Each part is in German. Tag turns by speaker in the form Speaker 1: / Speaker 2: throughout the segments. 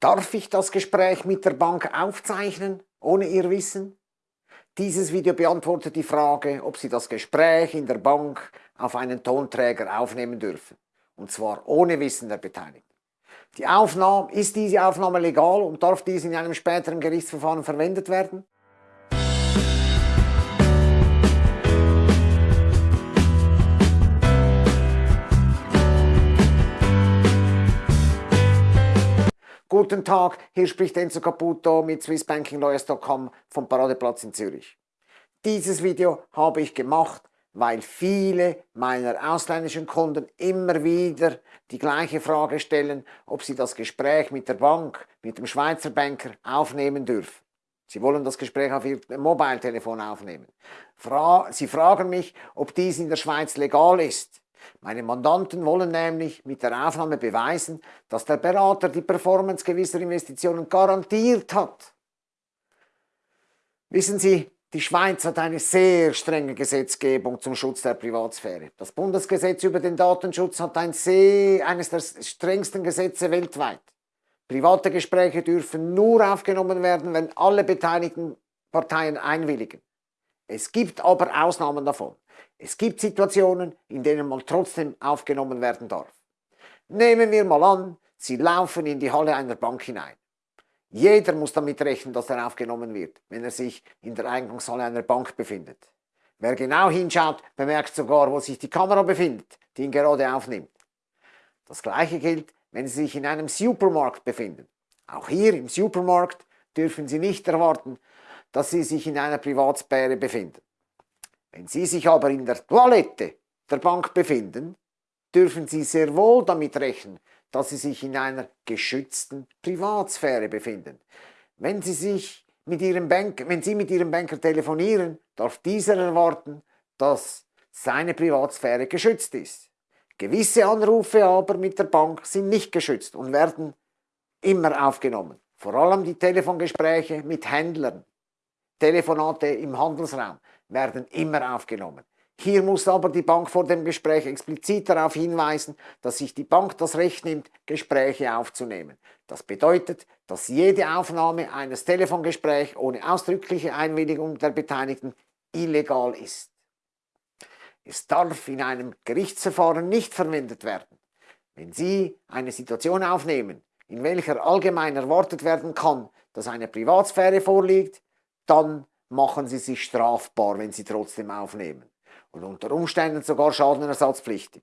Speaker 1: Darf ich das Gespräch mit der Bank aufzeichnen, ohne Ihr Wissen? Dieses Video beantwortet die Frage, ob Sie das Gespräch in der Bank auf einen Tonträger aufnehmen dürfen. Und zwar ohne Wissen der Beteiligten. Die Aufnahme, ist diese Aufnahme legal und darf diese in einem späteren Gerichtsverfahren verwendet werden? Guten Tag, hier spricht Enzo Caputo mit swissbankinglawyers.com vom Paradeplatz in Zürich. Dieses Video habe ich gemacht, weil viele meiner ausländischen Kunden immer wieder die gleiche Frage stellen, ob sie das Gespräch mit der Bank, mit dem Schweizer Banker aufnehmen dürfen. Sie wollen das Gespräch auf Ihr Mobiltelefon aufnehmen. Sie fragen mich, ob dies in der Schweiz legal ist. Meine Mandanten wollen nämlich mit der Aufnahme beweisen, dass der Berater die Performance gewisser Investitionen garantiert hat. Wissen Sie, die Schweiz hat eine sehr strenge Gesetzgebung zum Schutz der Privatsphäre. Das Bundesgesetz über den Datenschutz hat ein sehr, eines der strengsten Gesetze weltweit. Private Gespräche dürfen nur aufgenommen werden, wenn alle beteiligten Parteien einwilligen. Es gibt aber Ausnahmen davon. Es gibt Situationen, in denen man trotzdem aufgenommen werden darf. Nehmen wir mal an, Sie laufen in die Halle einer Bank hinein. Jeder muss damit rechnen, dass er aufgenommen wird, wenn er sich in der Eingangshalle einer Bank befindet. Wer genau hinschaut, bemerkt sogar, wo sich die Kamera befindet, die ihn gerade aufnimmt. Das gleiche gilt, wenn Sie sich in einem Supermarkt befinden. Auch hier im Supermarkt dürfen Sie nicht erwarten, dass Sie sich in einer Privatsphäre befinden. Wenn Sie sich aber in der Toilette der Bank befinden, dürfen Sie sehr wohl damit rechnen, dass Sie sich in einer geschützten Privatsphäre befinden. Wenn Sie, sich mit Ihrem Bank, wenn Sie mit Ihrem Banker telefonieren, darf dieser erwarten, dass seine Privatsphäre geschützt ist. Gewisse Anrufe aber mit der Bank sind nicht geschützt und werden immer aufgenommen. Vor allem die Telefongespräche mit Händlern, Telefonate im Handelsraum werden immer aufgenommen. Hier muss aber die Bank vor dem Gespräch explizit darauf hinweisen, dass sich die Bank das Recht nimmt, Gespräche aufzunehmen. Das bedeutet, dass jede Aufnahme eines Telefongesprächs ohne ausdrückliche Einwilligung der Beteiligten illegal ist. Es darf in einem Gerichtsverfahren nicht verwendet werden. Wenn Sie eine Situation aufnehmen, in welcher allgemein erwartet werden kann, dass eine Privatsphäre vorliegt, dann machen sie sich strafbar, wenn sie trotzdem aufnehmen und unter Umständen sogar schadenersatzpflichtig.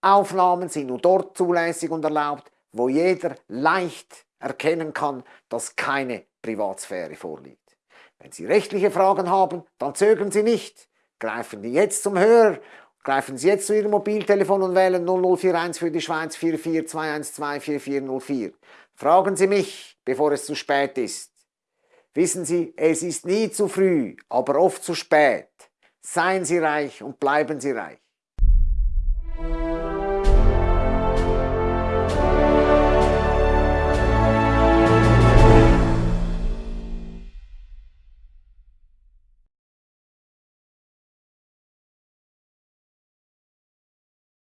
Speaker 1: Aufnahmen sind nur dort zulässig und erlaubt, wo jeder leicht erkennen kann, dass keine Privatsphäre vorliegt. Wenn Sie rechtliche Fragen haben, dann zögern Sie nicht. Greifen Sie jetzt zum Hörer, greifen Sie jetzt zu Ihrem Mobiltelefon und wählen 0041 für die Schweiz 44212 4404. Fragen Sie mich, bevor es zu spät ist. Wissen Sie, es ist nie zu früh, aber oft zu spät. Seien Sie reich und bleiben Sie reich.